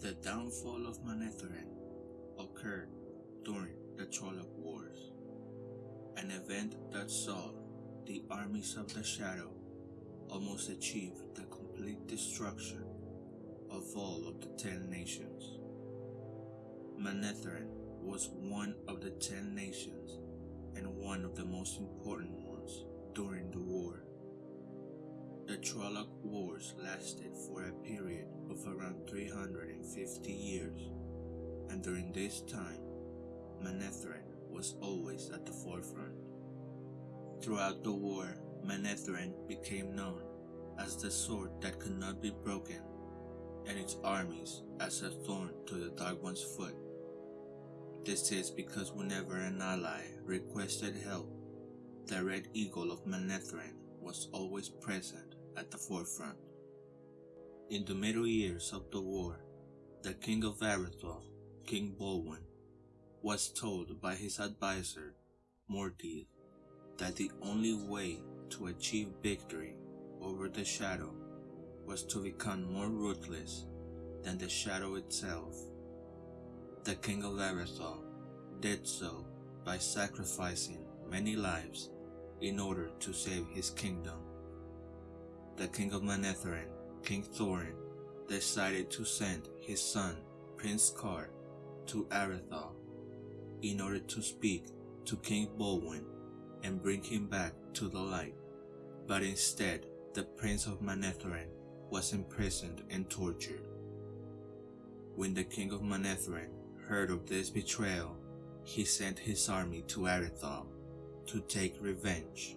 The downfall of Manetheren occurred during the Trolloc Wars, an event that saw the armies of the Shadow almost achieve the complete destruction of all of the Ten Nations. Manetheren was one of the Ten Nations and one of the most important ones during the war. The Trolloc Wars lasted for a period of around 350 years, and during this time, Manetheren was always at the forefront. Throughout the war, Manetheren became known as the sword that could not be broken, and its armies as a thorn to the Dark One's foot. This is because whenever an ally requested help, the Red Eagle of Manetheren was always present at the forefront. In the middle years of the war, the king of Aridhol, King Balwen, was told by his advisor, Mordeth, that the only way to achieve victory over the shadow was to become more ruthless than the shadow itself. The king of Aridhol did so by sacrificing many lives in order to save his kingdom the king of Manetheren, King Thorin, decided to send his son, Prince Caar, to Aridhol in order to speak to King Balwen and bring him back to the light. But instead, the Prince of Manetheren was imprisoned and tortured. When the King of Manetheren heard of this betrayal, he sent his army to Aridhol to take revenge.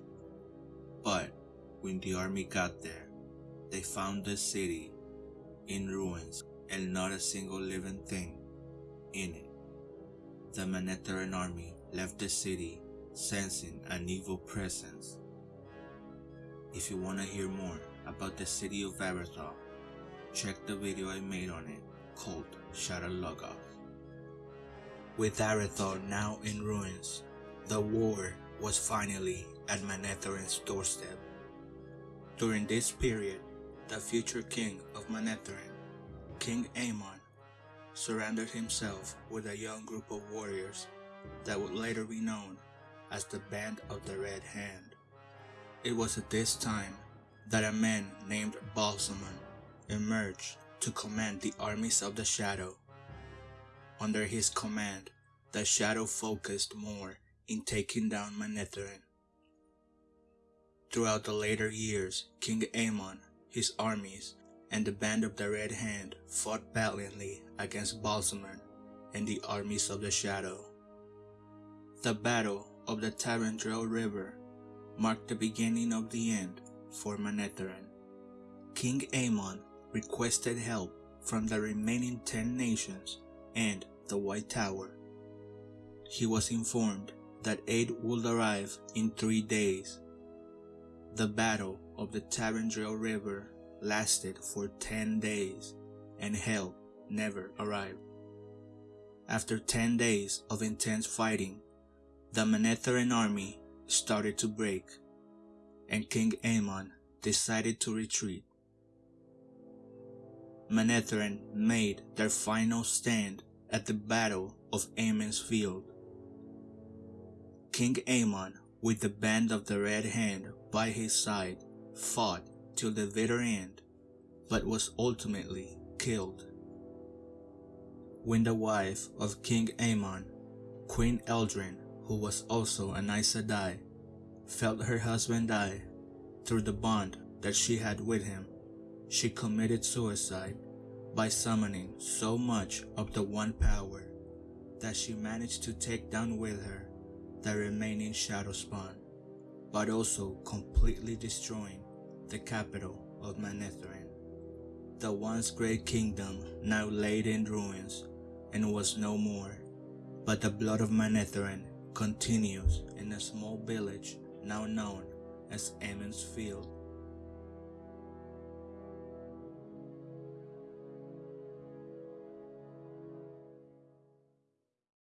But when the army got there, they found the city in ruins and not a single living thing in it. The Manetheren army left the city sensing an evil presence. If you want to hear more about the city of Aridhol, check the video I made on it called Shadow. With Aridhol now in ruins, the war was finally at Manetheren's doorstep. During this period, the future king of Manetheren, King Aemon, surrounded himself with a young group of warriors that would later be known as the Band of the Red Hand. It was at this time that a man named Ba'alzamon emerged to command the armies of the Shadow. Under his command, the Shadow focused more in taking down Manetheren Throughout the later years, King Aemon, his armies, and the Band of the Red Hand fought valiantly against Ba'alzamon and the armies of the Shadow. The Battle of the Tarendrelle River marked the beginning of the end for Manetheren. King Aemon requested help from the remaining ten nations and the White Tower. He was informed that aid would arrive in three days the Battle of the Tarendrelle River lasted for 10 days and help never arrived. After 10 days of intense fighting, the Manetheren army started to break and King Aemon decided to retreat. Manetheren made their final stand at the Battle of Emond's Field. King Aemon with the band of the Red Hand by his side, fought till the bitter end, but was ultimately killed. When the wife of King Aemon, Queen Eldrene, who was also an Aes Sedai, felt her husband die through the bond that she had with him, she committed suicide by summoning so much of the One Power that she managed to take down with her the remaining shadow spawn, but also completely destroying the capital of Manetheren. The once great kingdom now laid in ruins and was no more, but the blood of Manetheren continues in a small village now known as Emond's Field.